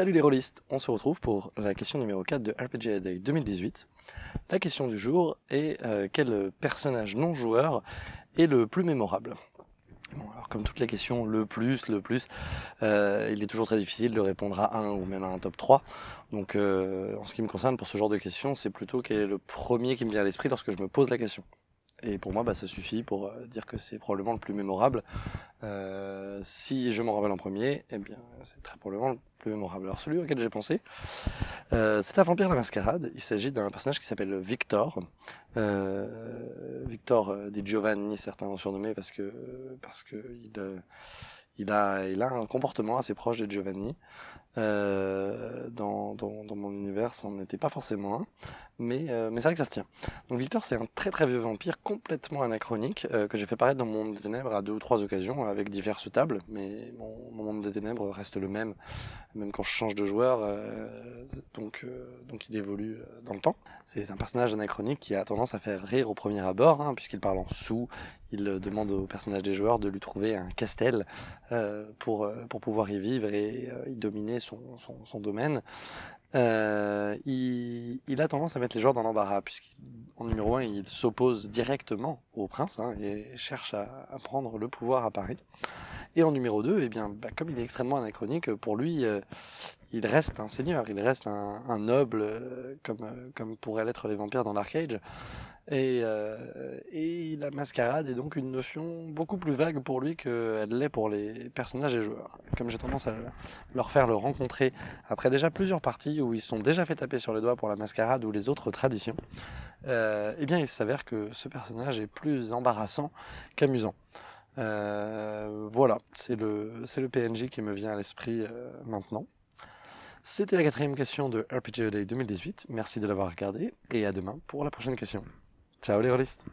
Salut les rôlistes, on se retrouve pour la question numéro 4 de RPG Day 2018. La question du jour est euh, quel personnage non joueur est le plus mémorable? Alors comme toutes les questions, le plus, le plus, euh, il est toujours très difficile de répondre à un ou même à un top 3. Donc euh, en ce qui me concerne pour ce genre de questions, c'est plutôt quel est le premier qui me vient à l'esprit lorsque je me pose la question. Et pour moi, bah, ça suffit pour euh, dire que c'est probablement le plus mémorable. Euh, si je m'en rappelle en premier, eh c'est très probablement le plus mémorable. Alors celui auquel j'ai pensé, euh, c'est un vampire la mascarade. Il s'agit d'un personnage qui s'appelle Victor. Victor dit Giovanni, certains l'ont surnommé parce que parce que il a un comportement assez proche de Giovanni. Euh, dans, mon univers, ça n'en était pas forcément un, mais, euh, mais c'est vrai que ça se tient. Donc Victor, c'est un très très vieux vampire complètement anachronique euh, que j'ai fait paraître dans mon monde des ténèbres à deux ou trois occasions avec diverses tables, mais mon, mon monde des ténèbres reste le même, même quand je change de joueur, donc, donc il évolue dans le temps. C'est un personnage anachronique qui a tendance à faire rire au premier abord, hein, puisqu'il parle en sous, il demande aux personnages des joueurs de lui trouver un castel pour, pour pouvoir y vivre et y dominer son, domaine, euh, il, a tendance à mettre les joueurs dans l'embarras, puisqu'en numéro 1, il s'oppose directement au prince hein, et cherche à, prendre le pouvoir à Paris. Et en numéro 2, eh bien, bah, comme il est extrêmement anachronique, pour lui, euh, il reste un seigneur, il reste un, noble, euh, comme, euh, comme pourraient l'être les vampires dans l'Arcade. Et, euh, la mascarade est donc une notion beaucoup plus vague pour lui qu'elle l'est pour les personnages et joueurs. Comme j'ai tendance à leur faire le rencontrer après déjà plusieurs parties où ils sont déjà fait taper sur les doigts pour la mascarade ou les autres traditions, euh, eh bien il s'avère que ce personnage est plus embarrassant qu'amusant. Euh, voilà, c'est le, le PNJ qui me vient à l'esprit euh, maintenant. C'était la quatrième question de RPG Day 2018. Merci de l'avoir regardé et à demain pour la prochaine question. Ciao les rôlistes